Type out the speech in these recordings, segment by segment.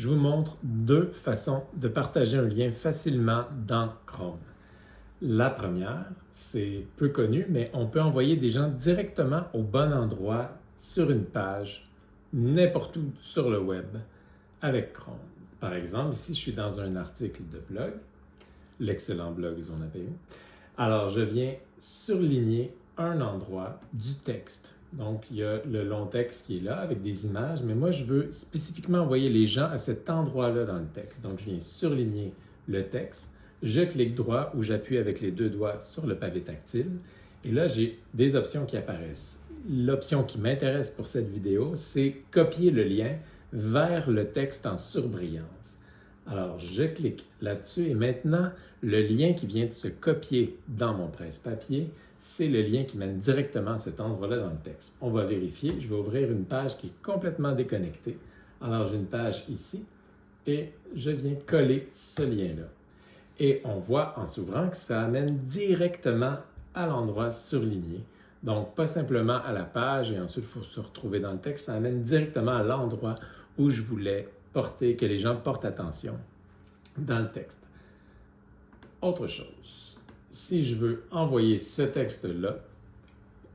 je vous montre deux façons de partager un lien facilement dans Chrome. La première, c'est peu connu, mais on peut envoyer des gens directement au bon endroit sur une page, n'importe où sur le web, avec Chrome. Par exemple, ici, je suis dans un article de blog, l'excellent blog Zone. Alors, je viens surligner un endroit du texte. Donc, il y a le long texte qui est là avec des images, mais moi, je veux spécifiquement envoyer les gens à cet endroit-là dans le texte. Donc, je viens surligner le texte, je clique droit ou j'appuie avec les deux doigts sur le pavé tactile, et là, j'ai des options qui apparaissent. L'option qui m'intéresse pour cette vidéo, c'est copier le lien vers le texte en surbrillance. Alors, je clique là-dessus et maintenant, le lien qui vient de se copier dans mon presse-papier, c'est le lien qui mène directement à cet endroit-là dans le texte. On va vérifier. Je vais ouvrir une page qui est complètement déconnectée. Alors, j'ai une page ici et je viens coller ce lien-là. Et on voit en s'ouvrant que ça amène directement à l'endroit surligné. Donc, pas simplement à la page et ensuite il faut se retrouver dans le texte, ça amène directement à l'endroit où je voulais porter, que les gens portent attention dans le texte. Autre chose, si je veux envoyer ce texte-là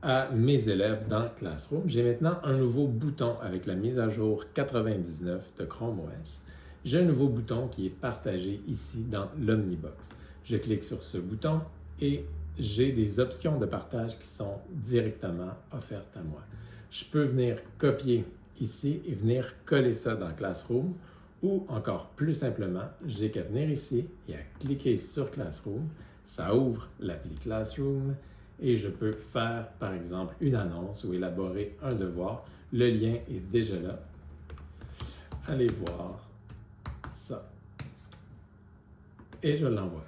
à mes élèves dans Classroom, j'ai maintenant un nouveau bouton avec la mise à jour 99 de Chrome OS. J'ai un nouveau bouton qui est partagé ici dans l'Omnibox. Je clique sur ce bouton et j'ai des options de partage qui sont directement offertes à moi. Je peux venir copier ici et venir coller ça dans Classroom ou encore plus simplement, j'ai qu'à venir ici et à cliquer sur Classroom. Ça ouvre l'appli Classroom et je peux faire par exemple une annonce ou élaborer un devoir. Le lien est déjà là. Allez voir ça. Et je l'envoie.